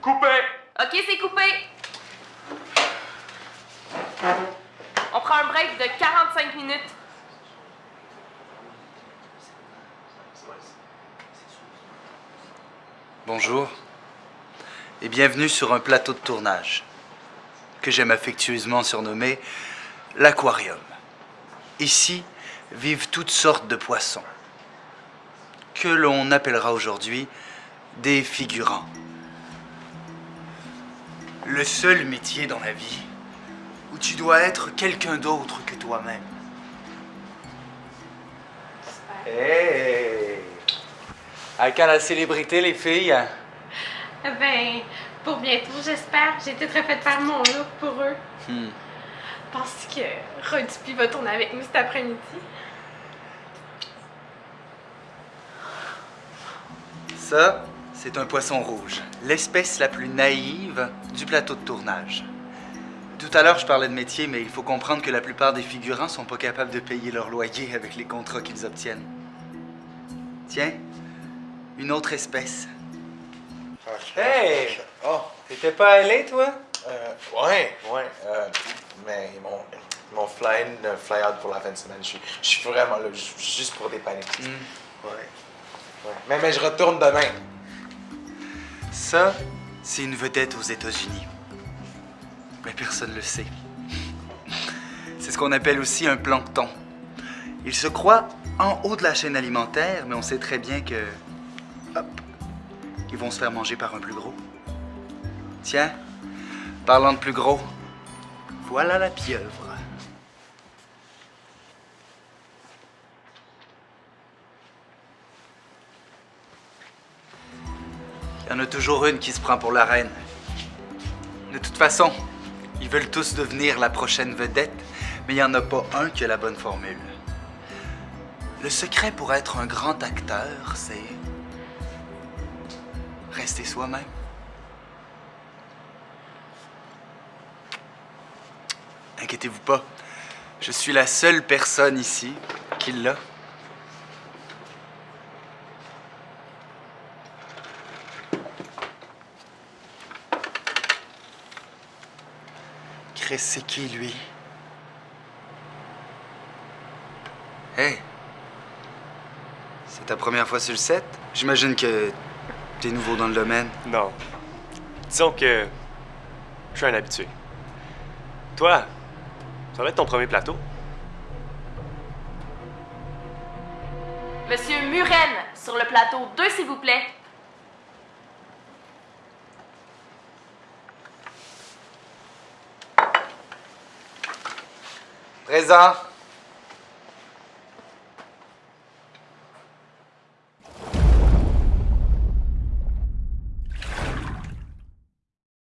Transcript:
Coupé! Ok, c'est coupé. On prend un break de 45 minutes. Bonjour et bienvenue sur un plateau de tournage que j'aime affectueusement surnommer l'aquarium. Ici vivent toutes sortes de poissons que l'on appellera aujourd'hui des figurants. Le seul métier dans la vie où tu dois être quelqu'un d'autre que toi-même. Hey! À quand la célébrité, les filles? Ben, pour bientôt, j'espère. J'ai tout refait faire mon look pour eux. Hmm. Penses que Rodupi va tourner avec nous cet après-midi? Ça, c'est un poisson rouge, l'espèce la plus naïve du plateau de tournage. Tout à l'heure, je parlais de métier, mais il faut comprendre que la plupart des figurants sont pas capables de payer leur loyer avec les contrats qu'ils obtiennent. Tiens, une autre espèce. Hey! Oh, T'étais pas allé, toi? euh, ouais, ouais. euh, mais ils m'ont, ils m'ont fly in, euh, fly out pour la fin de semaine. Je suis, je suis vraiment là, ju- juste pour dépanner. Ouais. ouais. Mais, mais je retourne demain. Ça, c'est une vedette aux États-Unis. Mais personne ne le sait. C'est ce qu'on appelle aussi un plancton. Il se croit en haut de la chaîne alimentaire, mais on sait très bien que... Hop! Ils vont se faire manger par un plus gros. Tiens, parlant de plus gros, voilà la pieuvre. Il y en a toujours une qui se prend pour la reine. De toute façon, ils veulent tous devenir la prochaine vedette, mais il n'y en a pas un qui a la bonne formule. Le secret pour être un grand acteur, c'est rester soi-même. Inquiétez-vous pas, je suis la seule personne ici qui l'a. Chris, c'est qui, lui? Hey! C'est ta première fois sur le set? J'imagine que t'es nouveau dans le domaine. Non. Disons que je suis un habitué. Toi, ça va être ton premier plateau? Monsieur Muren, sur le plateau 2, s'il vous plaît. Reza,